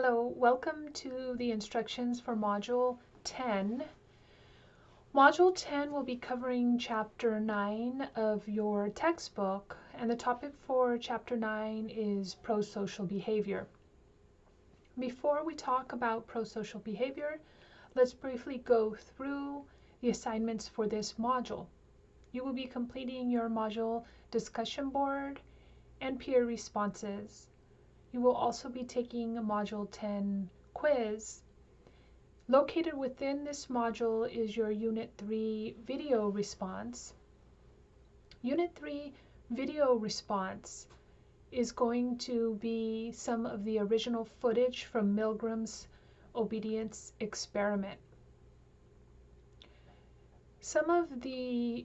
Hello, welcome to the instructions for Module 10. Module 10 will be covering Chapter 9 of your textbook, and the topic for Chapter 9 is pro-social behavior. Before we talk about pro-social behavior, let's briefly go through the assignments for this module. You will be completing your module discussion board and peer responses. You will also be taking a Module 10 quiz. Located within this module is your Unit 3 video response. Unit 3 video response is going to be some of the original footage from Milgram's obedience experiment. Some of the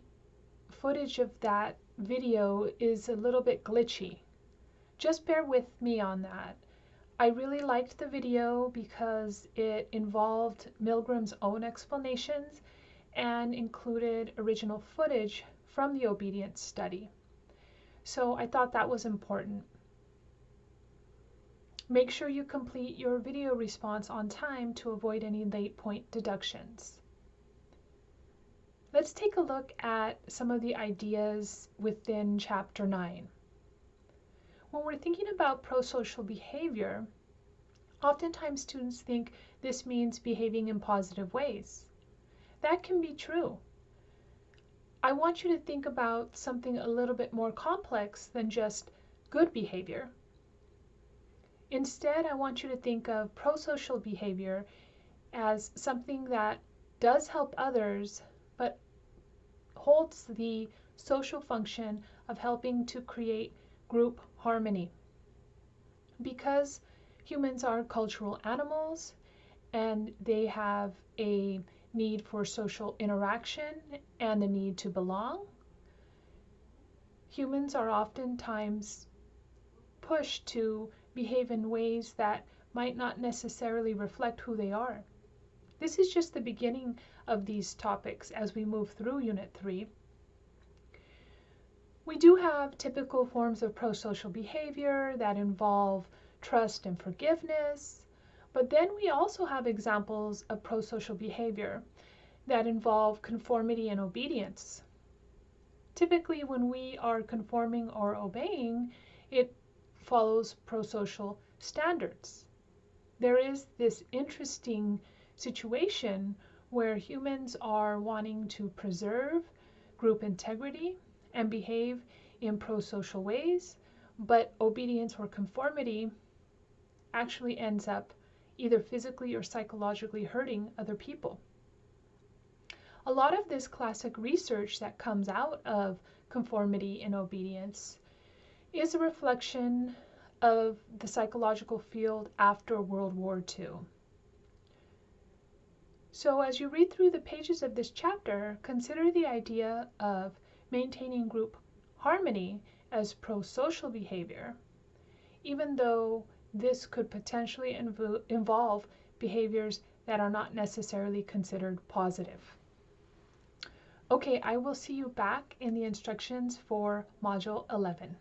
footage of that video is a little bit glitchy just bear with me on that. I really liked the video because it involved Milgram's own explanations and included original footage from the obedience study. So I thought that was important. Make sure you complete your video response on time to avoid any late point deductions. Let's take a look at some of the ideas within Chapter 9. When we're thinking about prosocial behavior, oftentimes students think this means behaving in positive ways. That can be true. I want you to think about something a little bit more complex than just good behavior. Instead, I want you to think of prosocial behavior as something that does help others, but holds the social function of helping to create group harmony. Because humans are cultural animals and they have a need for social interaction and the need to belong, humans are oftentimes pushed to behave in ways that might not necessarily reflect who they are. This is just the beginning of these topics as we move through Unit 3. We do have typical forms of prosocial behavior that involve trust and forgiveness, but then we also have examples of prosocial behavior that involve conformity and obedience. Typically, when we are conforming or obeying, it follows prosocial standards. There is this interesting situation where humans are wanting to preserve group integrity and behave in pro-social ways, but obedience or conformity actually ends up either physically or psychologically hurting other people. A lot of this classic research that comes out of conformity and obedience is a reflection of the psychological field after World War II. So as you read through the pages of this chapter, consider the idea of maintaining group harmony as pro-social behavior, even though this could potentially inv involve behaviors that are not necessarily considered positive. Okay, I will see you back in the instructions for Module 11.